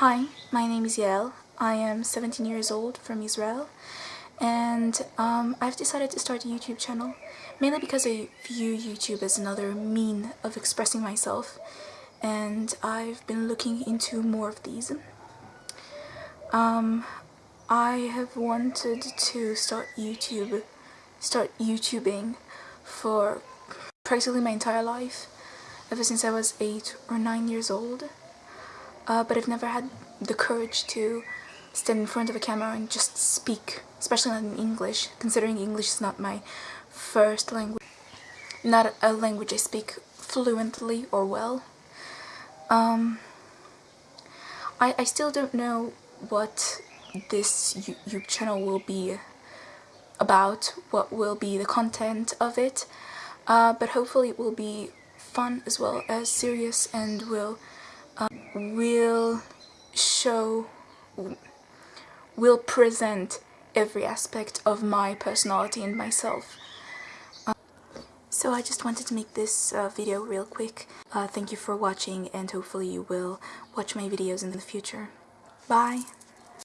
Hi, my name is Yael. I am 17 years old from Israel and um, I've decided to start a YouTube channel mainly because I view YouTube as another mean of expressing myself and I've been looking into more of these. Um, I have wanted to start YouTube, start YouTubing for practically my entire life ever since I was 8 or 9 years old uh, but I've never had the courage to stand in front of a camera and just speak, especially not in English, considering English is not my first language, not a language I speak fluently or well. Um, I, I still don't know what this YouTube channel will be about, what will be the content of it, uh, but hopefully it will be fun as well as serious and will will show, will present every aspect of my personality and myself. Um, so I just wanted to make this uh, video real quick. Uh, thank you for watching and hopefully you will watch my videos in the future. Bye!